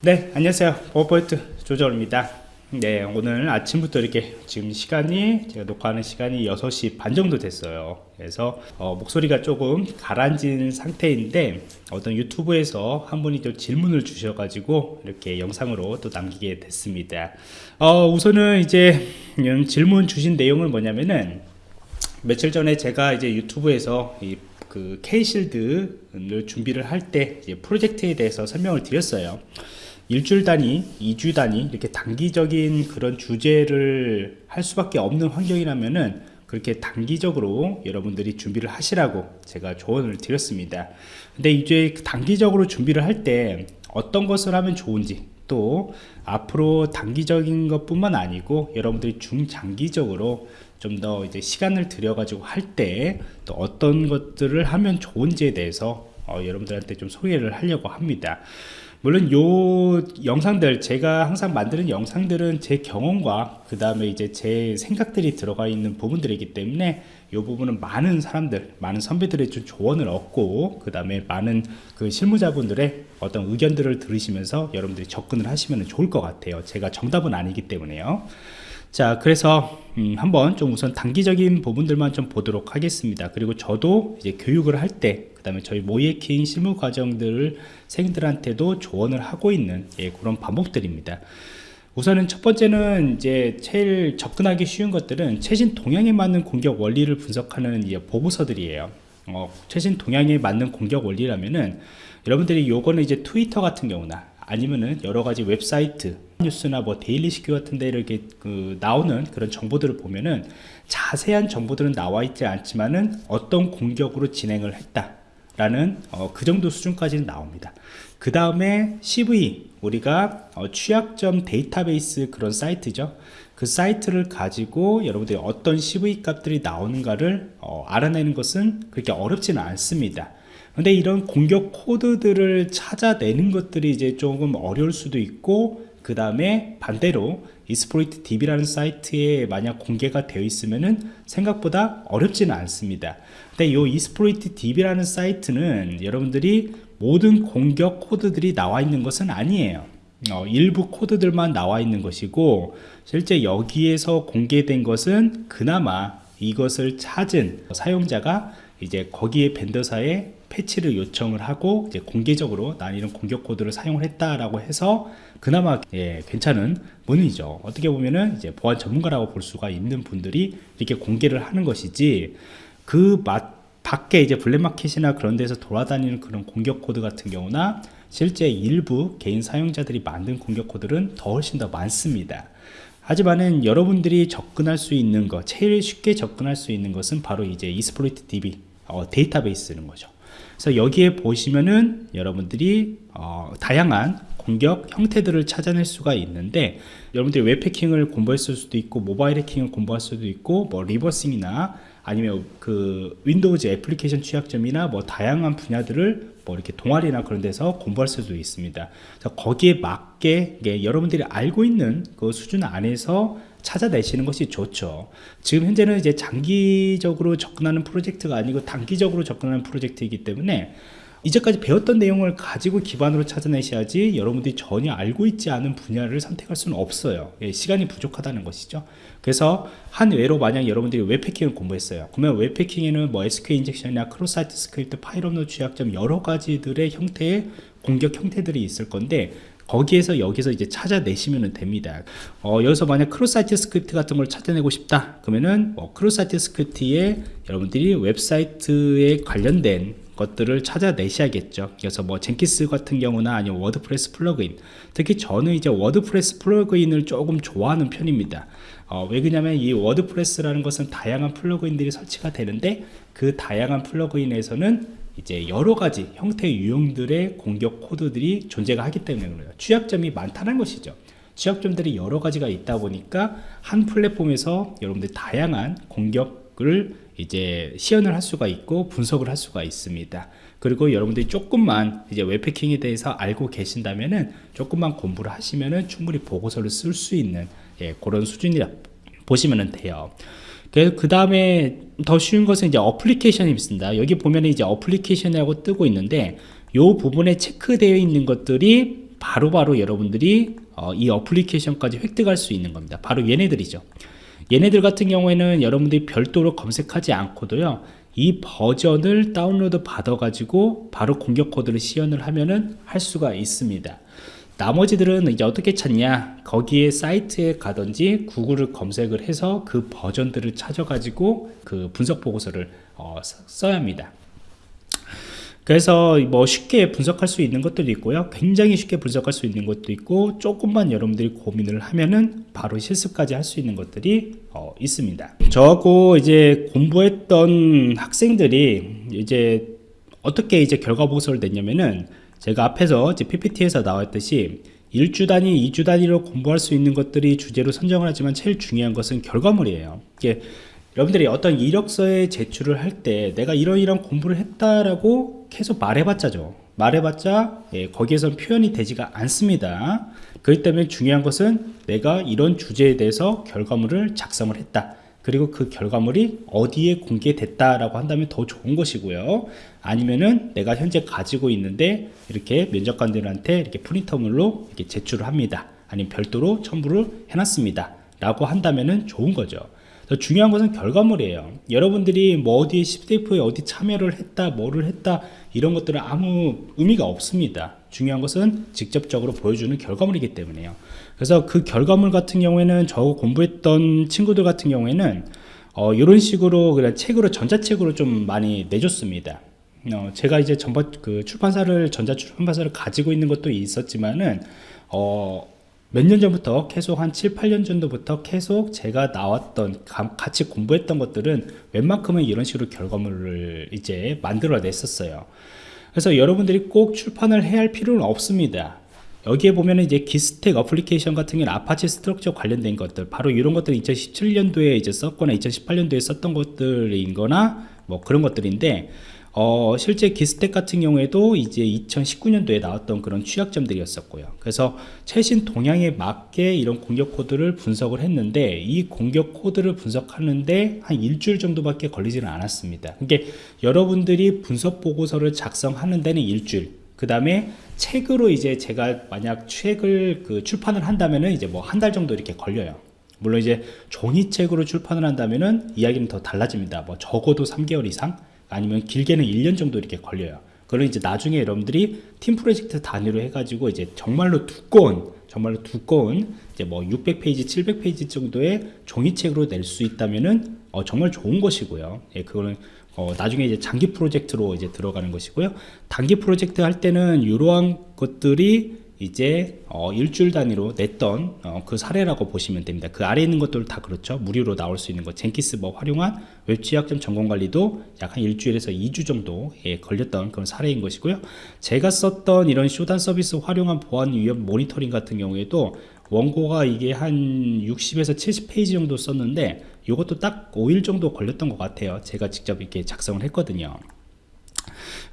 네 안녕하세요. 버퍼포인트 조정입니다. 네 오늘 아침부터 이렇게 지금 시간이 제가 녹화하는 시간이 6시 반 정도 됐어요. 그래서 어, 목소리가 조금 가라앉은 상태인데 어떤 유튜브에서 한 분이 또 질문을 주셔가지고 이렇게 영상으로 또 남기게 됐습니다. 어, 우선은 이제 음, 질문 주신 내용은 뭐냐면은 며칠 전에 제가 이제 유튜브에서 이그 K실드를 준비를 할 때 프로젝트에 대해서 설명을 드렸어요 일주일 단위, 2주 단위 이렇게 단기적인 그런 주제를 할 수밖에 없는 환경이라면은 그렇게 단기적으로 여러분들이 준비를 하시라고 제가 조언을 드렸습니다. 근데 이제 단기적으로 준비를 할 때 어떤 것을 하면 좋은지 또 앞으로 단기적인 것 뿐만 아니고 여러분들이 중장기적으로 좀 더 이제 시간을 들여 가지고 할 때 또 어떤 것들을 하면 좋은지에 대해서 어, 여러분들한테 좀 소개를 하려고 합니다. 물론 요 영상들 제가 항상 만드는 영상들은 제 경험과 그 다음에 이제 제 생각들이 들어가 있는 부분들이기 때문에 이 부분은 많은 사람들 많은 선배들의 좀 조언을 얻고 그 다음에 많은 그 실무자분들의 어떤 의견들을 들으시면서 여러분들이 접근을 하시면 좋을 것 같아요. 제가 정답은 아니기 때문에요 자 그래서 음, 한번 좀 우선 단기적인 부분들만 좀 보도록 하겠습니다. 그리고 저도 이제 교육을 할 때 그 다음에 저희 모이에킹 실무 과정들을 생들한테도 조언을 하고 있는 예, 그런 방법들입니다. 우선은 첫 번째는 이제 제일 접근하기 쉬운 것들은 최신 동향에 맞는 공격 원리를 분석하는 이제 보고서들이에요. 어, 최신 동향에 맞는 공격 원리라면은 여러분들이 요거는 이제 트위터 같은 경우나 아니면은 여러 가지 웹사이트 뉴스나 뭐 데일리 시큐 같은 데 이렇게 그 나오는 그런 정보들을 보면은 자세한 정보들은 나와 있지 않지만은 어떤 공격으로 진행을 했다 라는 어, 그 정도 수준까지는 나옵니다. 그 다음에 CV 우리가 어, 취약점 데이터베이스 그런 사이트죠. 그 사이트를 가지고 여러분들이 어떤 CV 값들이 나오는가를 어, 알아내는 것은 그렇게 어렵지는 않습니다 근데 이런 공격 코드들을 찾아내는 것들이 이제 조금 어려울 수도 있고 그 다음에 반대로 이스프로이트 DB라는 사이트에 만약 공개가 되어 있으면은 생각보다 어렵지는 않습니다. 근데 이 이스프로이트 DB라는 사이트는 여러분들이 모든 공격 코드들이 나와 있는 것은 아니에요. 어, 일부 코드들만 나와 있는 것이고 실제 여기에서 공개된 것은 그나마 이것을 찾은 사용자가 이제 거기에 벤더사에 패치를 요청을 하고 이제 공개적으로 난 이런 공격 코드를 사용을 했다라고 해서 그나마 예, 괜찮은 문이죠. 어떻게 보면은 이제 보안 전문가라고 볼 수가 있는 분들이 이렇게 공개를 하는 것이지 그 맛, 밖에 이제 블랙마켓이나 그런 데서 돌아다니는 그런 공격 코드 같은 경우나 실제 일부 개인 사용자들이 만든 공격 코드는 더 훨씬 더 많습니다. 하지만은 여러분들이 접근할 수 있는 것, 제일 쉽게 접근할 수 있는 것은 바로 이제 Exploit DB 어, 데이터베이스는 거죠. 그래서 여기에 보시면은 여러분들이 어, 다양한 공격 형태들을 찾아낼 수가 있는데 여러분들이 웹해킹을 공부했을 수도 있고 모바일 해킹을 공부할 수도 있고 뭐 reversing이나 아니면 그 Windows 애플리케이션 취약점이나 뭐 다양한 분야들을 뭐 이렇게 동아리나 그런 데서 공부할 수도 있습니다. 거기에 맞게 여러분들이 알고 있는 그 수준 안에서 찾아내시는 것이 좋죠. 지금 현재는 이제 장기적으로 접근하는 프로젝트가 아니고 단기적으로 접근하는 프로젝트이기 때문에 이제까지 배웠던 내용을 가지고 기반으로 찾아내셔야지 여러분들이 전혀 알고 있지 않은 분야를 선택할 수는 없어요. 예, 시간이 부족하다는 것이죠. 그래서 한 예로 만약 여러분들이 웹해킹을 공부했어요. 그러면 웹해킹에는 뭐 SQL 인젝션이나 cross site script file upload 취약점 여러 가지들의 형태의 공격 형태들이 있을 건데 거기에서 여기서 이제 찾아내시면 됩니다. 어, 여기서 만약 cross site script 같은 걸 찾아내고 싶다. 그러면은 뭐 cross site script에 여러분들이 웹사이트에 관련된 것들을 찾아내셔야겠죠. 그래서 뭐 Jenkins 같은 경우나 아니면 WordPress plugin. 특히 저는 이제 WordPress plugin을 조금 좋아하는 편입니다. 어, 왜 그러냐면 이 WordPress라는 것은 다양한 plugin들이 설치가 되는데 그 다양한 plugin에서는 이제 여러 가지 형태의 유형들의 공격 코드들이 존재가 하기 때문에 그래요. 취약점이 많다는 것이죠. 취약점들이 여러 가지가 있다 보니까 한 플랫폼에서 여러분들 다양한 공격을 이제 시연을 할 수가 있고 분석을 할 수가 있습니다. 그리고 여러분들이 조금만 이제 웹해킹에 대해서 알고 계신다면은 조금만 공부를 하시면은 충분히 보고서를 쓸 수 있는 예, 그런 수준이라 보시면 돼요 그 다음에 더 쉬운 것은 이제 어플리케이션이 있습니다. 여기 보면 이제 어플리케이션이라고 뜨고 있는데 이 부분에 체크되어 있는 것들이 바로 바로 여러분들이 어, 이 어플리케이션까지 획득할 수 있는 겁니다. 바로 얘네들이죠. 얘네들 같은 경우에는 여러분들이 별도로 검색하지 않고도요. 이 버전을 다운로드 받아 가지고 바로 공격 코드를 시연을 하면은 할 수가 있습니다. 나머지들은 이제 어떻게 찾냐? 거기에 사이트에 가든지 구글을 검색을 해서 그 버전들을 찾아 가지고 그 분석 보고서를 어, 써야 합니다. 그래서 뭐 쉽게 분석할 수 있는 것들도 있고요. 굉장히 쉽게 분석할 수 있는 것도 있고 조금만 여러분들이 고민을 하면은 바로 실습까지 할 수 있는 것들이 어, 있습니다. 저하고 이제 공부했던 학생들이 이제 어떻게 이제 결과 보고서를 냈냐면은 제가 앞에서 이제 PPT에서 나왔듯이 1주 단위, 2주 단위로 공부할 수 있는 것들이 주제로 선정을 하지만 제일 중요한 것은 결과물이에요. 이게 여러분들이 어떤 이력서에 제출을 할 때 내가 이런 이런 공부를 했다라고 계속 말해봤자죠. 말해봤자 예, 거기에선 표현이 되지가 않습니다. 그렇기 때문에 중요한 것은 내가 이런 주제에 대해서 결과물을 작성을 했다. 그리고 그 결과물이 어디에 공개됐다라고 한다면 더 좋은 것이고요. 아니면은 내가 현재 가지고 있는데 이렇게 면접관들한테 이렇게 프린터물로 이렇게 제출을 합니다. 아니면 별도로 첨부를 해놨습니다. 라고 한다면은 좋은 거죠. 더 중요한 것은 결과물이에요. 여러분들이 뭐 어디 10대표에 어디 참여를 했다, 뭐를 했다, 이런 것들은 아무 의미가 없습니다. 중요한 것은 직접적으로 보여주는 결과물이기 때문에요. 그래서 그 결과물 같은 경우에는 저 공부했던 친구들 같은 경우에는 어, 이런 식으로 그냥 책으로 전자책으로 좀 많이 내줬습니다. 어, 제가 이제 전번 그 출판사를 전자 출판사를 가지고 있는 것도 있었지만은 어, 몇 년 전부터 계속 한 7, 8년 정도부터 계속 제가 나왔던 같이 공부했던 것들은 웬만큼은 이런 식으로 결과물을 이제 만들어 냈었어요. 그래서 여러분들이 꼭 출판을 해야 할 필요는 없습니다. 여기에 보면 이제 기스텍 어플리케이션 같은 경우는 아파치 스트럭처 관련된 것들 바로 이런 것들 2017년도에 이제 썼거나 2018년도에 썼던 것들인 거나 뭐 그런 것들인데 어, 실제 기스텍 같은 경우에도 이제 2019년도에 나왔던 그런 취약점들이었었고요. 그래서 최신 동향에 맞게 이런 공격 코드를 분석을 했는데 이 공격 코드를 분석하는데 한 일주일 정도밖에 걸리지는 않았습니다. 그러니까 여러분들이 분석 보고서를 작성하는 데는 일주일, 그 다음에 책으로 이제 제가 만약 책을 그 출판을 한다면은 이제 뭐 한 달 정도 이렇게 걸려요. 물론 이제 종이책으로 출판을 한다면은 이야기는 더 달라집니다. 뭐 적어도 3개월 이상 아니면 길게는 1년 정도 이렇게 걸려요. 그럼 이제 나중에 여러분들이 팀 프로젝트 단위로 해가지고 이제 정말로 두꺼운 정말로 두꺼운 이제 뭐 600페이지, 700페이지 정도의 종이책으로 낼 수 있다면은 어, 정말 좋은 것이고요. 예, 그거는 어, 나중에 이제 장기 프로젝트로 이제 들어가는 것이고요. 단기 프로젝트 할 때는 이러한 것들이 이제 어, 일주일 단위로 냈던 어, 그 사례라고 보시면 됩니다. 그 아래 있는 것들 다 그렇죠. 무료로 나올 수 있는 것, 젠키스 뭐 활용한 웹취약점 점검 관리도 약 한 일주일에서 2주 정도 예, 걸렸던 그런 사례인 것이고요. 제가 썼던 이런 쇼단 서비스 활용한 보안 위험 모니터링 같은 경우에도 원고가 이게 한 60에서 70페이지 정도 썼는데 이것도 딱 5일 정도 걸렸던 것 같아요. 제가 직접 이렇게 작성을 했거든요.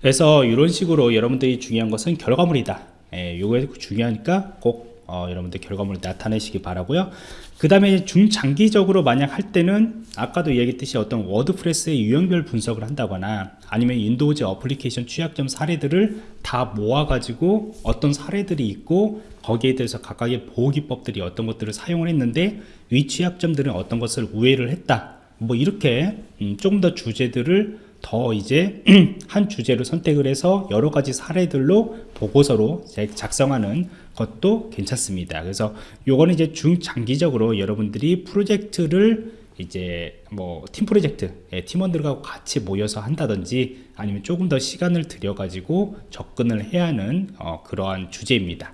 그래서 이런 식으로 여러분들이 중요한 것은 결과물이다. 예, 요게 중요하니까 꼭 어, 여러분들 결과물을 나타내시기 바라고요. 그 다음에 중장기적으로 만약 할 때는 아까도 얘기했듯이 어떤 WordPress의 유형별 분석을 한다거나 아니면 Windows 어플리케이션 취약점 사례들을 다 모아 가지고 어떤 사례들이 있고 거기에 대해서 각각의 보호기법들이 어떤 것들을 사용을 했는데 위 취약점들은 어떤 것을 우회를 했다. 뭐 이렇게 음, 조금 더 주제들을 더 이제 한 주제로 선택을 해서 여러 가지 사례들로 보고서로 작성하는 것도 괜찮습니다. 그래서 요거는 이제 중장기적으로 여러분들이 프로젝트를 이제 뭐 팀 프로젝트 예, 팀원들과 같이 모여서 한다든지 아니면 조금 더 시간을 들여 가지고 접근을 해야 하는 어, 그러한 주제입니다.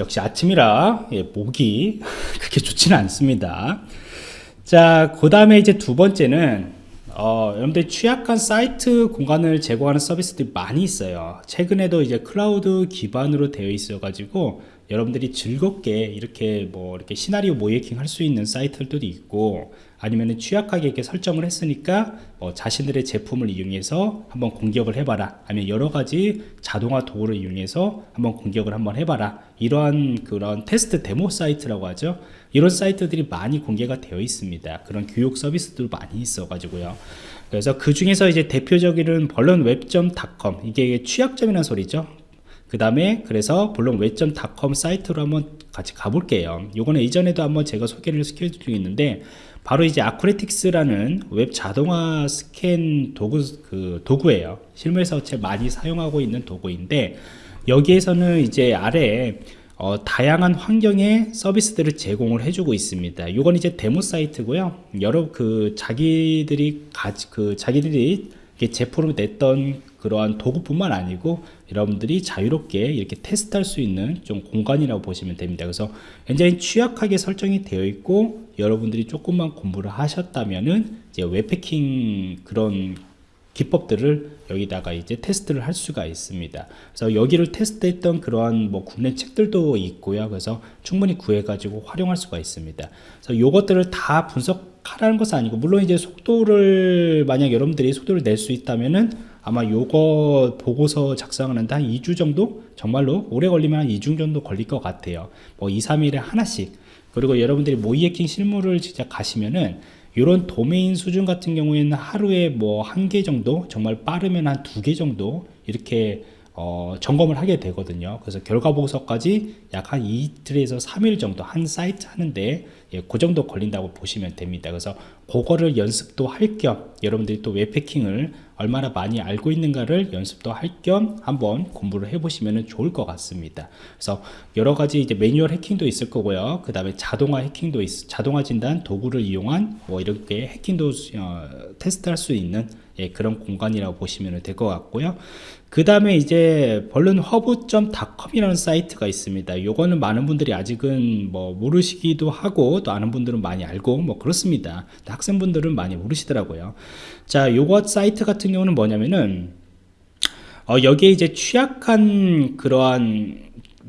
역시 아침이라 예, 목이 그렇게 좋지는 않습니다. 자, 그 다음에 이제 두 번째는 어, 여러분들 취약한 사이트 공간을 제공하는 서비스들이 많이 있어요. 최근에도 이제 클라우드 기반으로 되어 있어 가지고 여러분들이 즐겁게 이렇게 뭐 이렇게 시나리오 모이킹 할 수 있는 사이트들도 있고 아니면 취약하게 이렇게 설정을 했으니까 뭐 자신들의 제품을 이용해서 한번 공격을 해봐라. 아니면 여러 가지 자동화 도구를 이용해서 한번 공격을 한번 해봐라. 이러한 그런 테스트 데모 사이트라고 하죠. 이런 사이트들이 많이 공개가 되어 있습니다. 그런 교육 서비스도 많이 있어 가지고요. 그래서 그 중에서 이제 대표적인 벌런웹.com 이게 취약점이라는 소리죠 그 다음에 그래서 vulnweb.com 사이트로 한번 같이 가볼게요. 요거는 이전에도 한번 제가 소개를 시켜드리고 있는데 바로 이제 Acunetix라는 웹 자동화 스캔 도구 그 도구예요. 실무에서 제일 많이 사용하고 있는 도구인데 여기에서는 이제 아래 어, 다양한 환경의 서비스들을 제공을 해주고 있습니다. 이건 이제 데모 사이트고요. 여러 그 자기들이 가지 그 자기들이 제품을 냈던 그러한 도구뿐만 아니고 여러분들이 자유롭게 이렇게 테스트할 수 있는 좀 공간이라고 보시면 됩니다. 그래서 굉장히 취약하게 설정이 되어 있고 여러분들이 조금만 공부를 하셨다면은 이제 웹패킹 그런 기법들을 여기다가 이제 테스트를 할 수가 있습니다. 그래서 여기를 테스트했던 그러한 뭐 국내 책들도 있고요. 그래서 충분히 구해 가지고 활용할 수가 있습니다. 그래서 요것들을 다 분석하라는 것은 아니고 물론 이제 속도를 만약 여러분들이 속도를 낼 수 있다면은 아마 요거 보고서 작성하는데 한 2주 정도 정말로 오래 걸리면 한 2주 정도 걸릴 것 같아요. 뭐 2, 3일에 하나씩 그리고 여러분들이 모의 해킹 실무를 진짜 가시면은 이런 도메인 수준 같은 경우에는 하루에 뭐 한 개 정도 정말 빠르면 한 두 개 정도 이렇게 어, 점검을 하게 되거든요. 그래서 결과 보고서까지 약 한 이틀에서 3일 정도 한 사이트 하는데 예, 그 정도 걸린다고 보시면 됩니다. 그래서 그거를 연습도 할 겸 여러분들이 또 웹패킹을 얼마나 많이 알고 있는가를 연습도 할 겸 한번 공부를 해보시면 좋을 것 같습니다. 그래서 여러 가지 이제 매뉴얼 해킹도 있을 거고요. 그 다음에 자동화 해킹도 있, 자동화 진단 도구를 이용한 뭐 이렇게 해킹도 어, 테스트할 수 있는 예, 그런 공간이라고 보시면 될 것 같고요. 그 다음에 이제 벌룬허브.com이라는 사이트가 있습니다. 요거는 많은 분들이 아직은 뭐 모르시기도 하고 또 아는 분들은 많이 알고 뭐 그렇습니다. 학생분들은 많이 모르시더라고요. 자, 요거 사이트 같은 경우는 뭐냐면은 어, 여기에 이제 취약한 그러한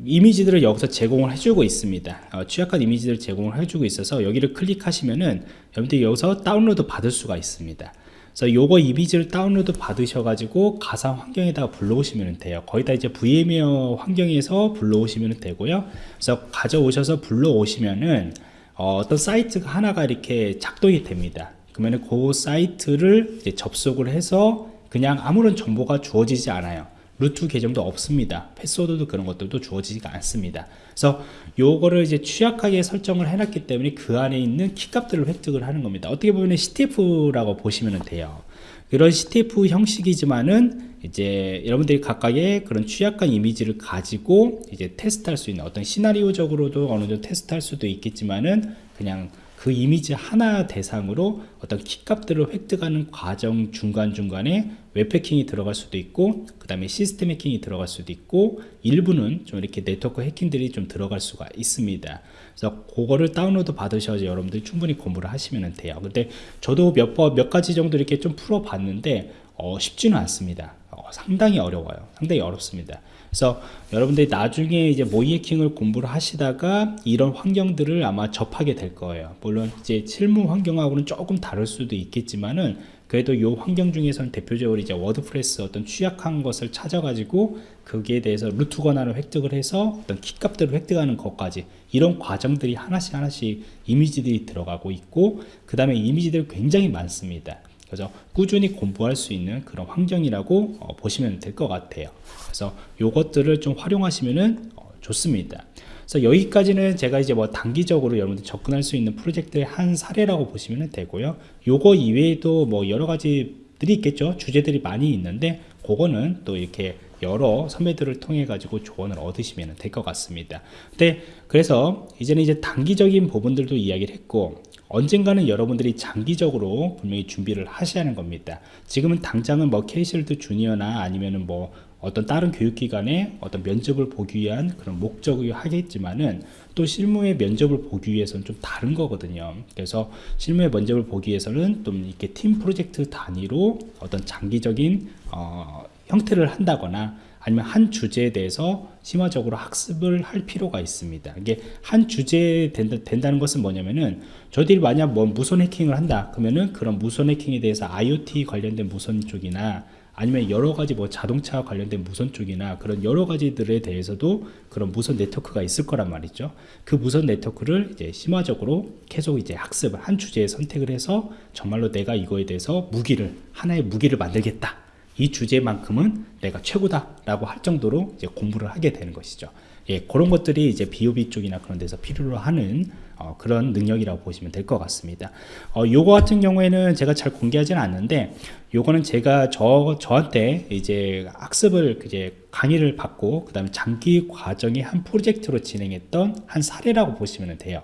이미지들을 여기서 제공을 해주고 있습니다. 어, 취약한 이미지들을 제공을 해주고 있어서 여기를 클릭하시면은 여러분들이 여기서 다운로드 받을 수가 있습니다. 그래서 요거 이미지를 다운로드 받으셔가지고 가상 환경에다가 불러오시면 돼요. 거의 다 이제 VMware 환경에서 불러오시면 되고요. 그래서 가져오셔서 불러오시면은 어, 떤 사이트가 하나가 이렇게 작동이 됩니다. 그러면 그 사이트를 접속을 해서 그냥 아무런 정보가 주어지지 않아요. 루트 계정도 없습니다. 패스워드도 그런 것들도 주어지지가 않습니다. 그래서 요거를 이제 취약하게 설정을 해놨기 때문에 그 안에 있는 키값들을 획득을 하는 겁니다. 어떻게 보면 CTF라고 보시면 돼요. 그런 CTF 형식이지만은 이제 여러분들이 각각의 그런 취약한 이미지를 가지고 이제 테스트할 수 있는 어떤 시나리오적으로도 어느 정도 테스트할 수도 있겠지만은 그냥 그 이미지 하나 대상으로 어떤 키값들을 획득하는 과정 중간중간에 웹 해킹이 들어갈 수도 있고 그 다음에 시스템 해킹이 들어갈 수도 있고 일부는 좀 이렇게 네트워크 해킹들이 좀 들어갈 수가 있습니다. 그래서 그거를 다운로드 받으셔서 여러분들이 충분히 공부를 하시면 돼요. 근데 저도 몇, 번, 몇 가지 정도 이렇게 좀 풀어 봤는데 어, 쉽지는 않습니다. 어, 상당히 어려워요. 상당히 어렵습니다. 그래서 여러분들이 나중에 이제 모의 해킹을 공부를 하시다가 이런 환경들을 아마 접하게 될 거예요. 물론 이제 실무 환경하고는 조금 다를 수도 있겠지만은 그래도 이 환경 중에서는 대표적으로 이제 WordPress 어떤 취약한 것을 찾아가지고 거기에 대해서 root 권한을 획득을 해서 어떤 키 값들을 획득하는 것까지 이런 과정들이 하나씩 하나씩 이미지들이 들어가고 있고 그 다음에 이미지들이 굉장히 많습니다. 그래서 꾸준히 공부할 수 있는 그런 환경이라고 어, 보시면 될 것 같아요. 그래서 요것들을 좀 활용하시면 어, 좋습니다. 그래서 여기까지는 제가 이제 뭐 단기적으로 여러분들 접근할 수 있는 프로젝트의 한 사례라고 보시면 되고요. 요거 이외에도 뭐 여러 가지 들이 있겠죠. 주제들이 많이 있는데 그거는 또 이렇게 여러 선배들을 통해 가지고 조언을 얻으시면 될 것 같습니다. 근데 그래서 이제는 이제 단기적인 부분들도 이야기를 했고 언젠가는 여러분들이 장기적으로 분명히 준비를 하셔야 하는 겁니다. 지금은 당장은 뭐 케이실드 주니어나 아니면은 뭐 어떤 다른 교육기관에 어떤 면접을 보기 위한 그런 목적이 하겠지만은 또 실무의 면접을 보기 위해서는 좀 다른 거거든요. 그래서 실무의 면접을 보기 위해서는 좀 이렇게 팀 프로젝트 단위로 어떤 장기적인 어, 형태를 한다거나 아니면 한 주제에 대해서 심화적으로 학습을 할 필요가 있습니다. 이게 한 주제에 된다, 는 것은 뭐냐면은 저희들이 만약 뭐 무선 해킹을 한다 그러면은 그런 무선 해킹에 대해서 IoT 관련된 무선 쪽이나 아니면 여러 가지 뭐 자동차 관련된 무선 쪽이나 그런 여러 가지들에 대해서도 그런 무선 네트워크가 있을 거란 말이죠. 그 무선 네트워크를 이제 심화적으로 계속 이제 학습을 한 주제에 선택을 해서 정말로 내가 이거에 대해서 무기를 하나의 무기를 만들겠다. 이 주제만큼은 내가 최고다라고 할 정도로 이제 공부를 하게 되는 것이죠. 예, 그런 것들이 이제 비오비 쪽이나 그런 데서 필요로 하는 어, 그런 능력이라고 보시면 될 것 같습니다. 어, 요거 같은 경우에는 제가 잘 공개하지는 않는데, 요거는 제가 저, 저한테 이제 학습을 이제 강의를 받고, 그 다음에 장기 과정의 한 프로젝트로 진행했던 한 사례라고 보시면 돼요.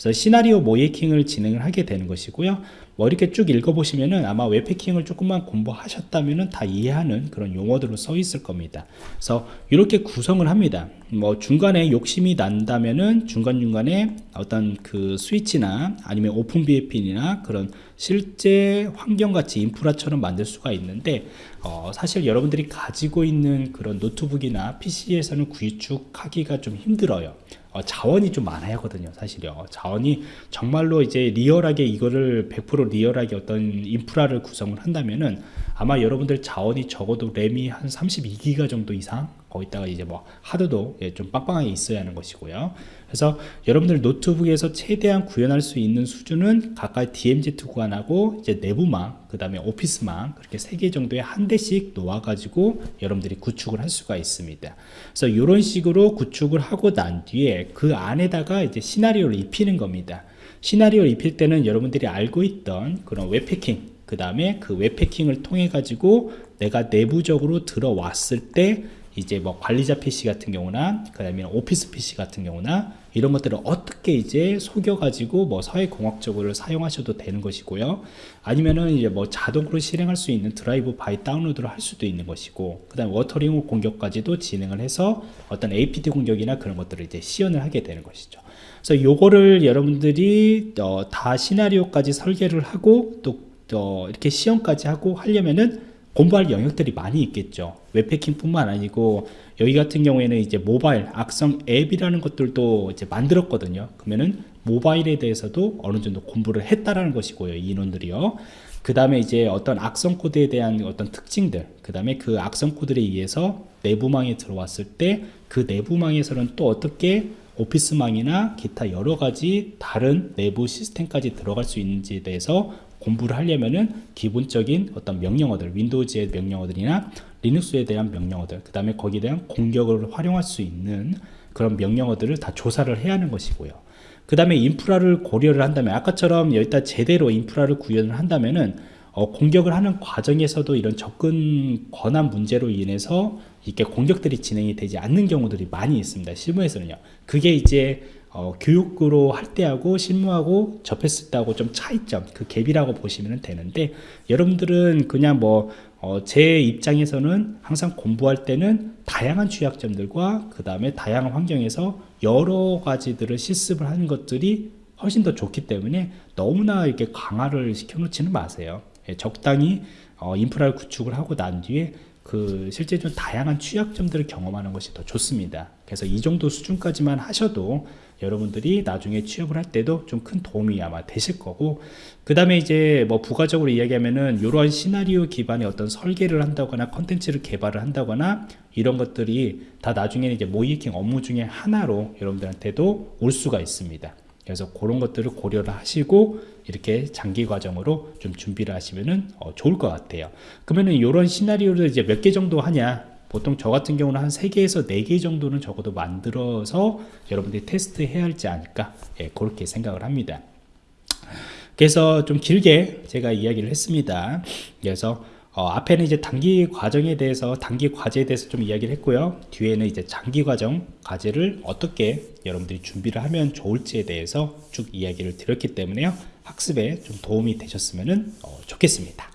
그래서 시나리오 모의해킹을 진행을 하게 되는 것이고요. 뭐 이렇게 쭉 읽어보시면은 아마 웹해킹을 조금만 공부하셨다면은 다 이해하는 그런 용어들로 써 있을 겁니다. 그래서 이렇게 구성을 합니다. 뭐 중간에 욕심이 난다면은 중간중간에 어떤 그 스위치나 아니면 OpenVPN이나 그런 실제 환경같이 인프라처럼 만들 수가 있는데 어 사실 여러분들이 가지고 있는 그런 노트북이나 PC에서는 구축하기가 좀 힘들어요. 어, 자원이 좀 많아야 하거든요 사실요. 자원이 정말로 이제 리얼하게 이거를 100% 리얼하게 어떤 인프라를 구성을 한다면은 아마 여러분들 자원이 적어도 램이 한 32기가 정도 이상 거기다가 이제 뭐 하드도 예, 좀 빵빵하게 있어야 하는 것이고요. 그래서 여러분들 노트북에서 최대한 구현할 수 있는 수준은 가까이 DMZ 구간하고 이제 내부망 그 다음에 오피스망 그렇게 세 개 정도의 한 대씩 놓아 가지고 여러분들이 구축을 할 수가 있습니다. 그래서 이런 식으로 구축을 하고 난 뒤에 그 안에다가 이제 시나리오를 입히는 겁니다. 시나리오를 입힐 때는 여러분들이 알고 있던 그런 웹해킹 그 다음에 그 웹해킹을 통해 가지고 내가 내부적으로 들어왔을 때 이제 뭐 관리자 PC 같은 경우나 그 다음에 오피스 PC 같은 경우나 이런 것들을 어떻게 이제 속여 가지고 뭐 사회공학적으로 사용하셔도 되는 것이고요. 아니면은 이제 뭐 자동으로 실행할 수 있는 drive-by download를 할 수도 있는 것이고 그 다음에 watering 공격까지도 진행을 해서 어떤 APT 공격이나 그런 것들을 이제 시연을 하게 되는 것이죠. 그래서 요거를 여러분들이 어, 다 시나리오까지 설계를 하고 또 어, 이렇게 시험까지 하고 하려면은 공부할 영역들이 많이 있겠죠. 웹패킹 뿐만 아니고 여기 같은 경우에는 이제 모바일 악성 앱이라는 것들도 이제 만들었거든요. 그러면은 모바일에 대해서도 어느 정도 공부를 했다라는 것이고요. 이 인원들이요. 그 다음에 이제 어떤 악성 코드에 대한 어떤 특징들, 그 다음에 그 악성 코드에 의해서 내부망에 들어왔을 때 그 내부망에서는 또 어떻게 오피스망이나 기타 여러 가지 다른 내부 시스템까지 들어갈 수 있는지에 대해서 공부를 하려면은 기본적인 어떤 명령어들, 윈도우즈의 명령어들이나 리눅스에 대한 명령어들, 그 다음에 거기에 대한 공격을 활용할 수 있는 그런 명령어들을 다 조사를 해야 하는 것이고요. 그 다음에 인프라를 고려를 한다면 아까처럼 여기다 제대로 인프라를 구현을 한다면은 어, 공격을 하는 과정에서도 이런 접근 권한 문제로 인해서 이렇게 공격들이 진행이 되지 않는 경우들이 많이 있습니다. 실무에서는요. 그게 이제 어, 교육으로 할 때하고 실무하고 접했을 때하고 좀 차이점 그 갭이라고 보시면 되는데 여러분들은 그냥 뭐 어, 제 입장에서는 항상 공부할 때는 다양한 취약점들과 그 다음에 다양한 환경에서 여러 가지들을 실습을 하는 것들이 훨씬 더 좋기 때문에 너무나 이렇게 강화를 시켜놓지는 마세요. 예, 적당히 어, 인프라를 구축을 하고 난 뒤에 그 실제 좀 다양한 취약점들을 경험하는 것이 더 좋습니다. 그래서 이 정도 수준까지만 하셔도 여러분들이 나중에 취업을 할 때도 좀 큰 도움이 아마 되실 거고 그 다음에 이제 뭐 부가적으로 이야기하면은 이러한 시나리오 기반의 어떤 설계를 한다거나 컨텐츠를 개발을 한다거나 이런 것들이 다 나중에는 이제 모이킹 업무 중에 하나로 여러분들한테도 올 수가 있습니다. 그래서 그런 것들을 고려를 하시고 이렇게 장기 과정으로 좀 준비를 하시면은 어, 좋을 것 같아요. 그러면은 이런 시나리오를 이제 몇 개 정도 하냐? 보통 저 같은 경우는 한 3개에서 4개 정도는 적어도 만들어서 여러분들이 테스트 해야 할지 않을까? 예, 그렇게 생각을 합니다. 그래서 좀 길게 제가 이야기를 했습니다. 그래서 어, 앞에는 이제 단기 과정에 대해서 단기 과제에 대해서 좀 이야기를 했고요. 뒤에는 이제 장기 과정 과제를 어떻게 여러분들이 준비를 하면 좋을지에 대해서 쭉 이야기를 드렸기 때문에요. 학습에 좀 도움이 되셨으면 어, 좋겠습니다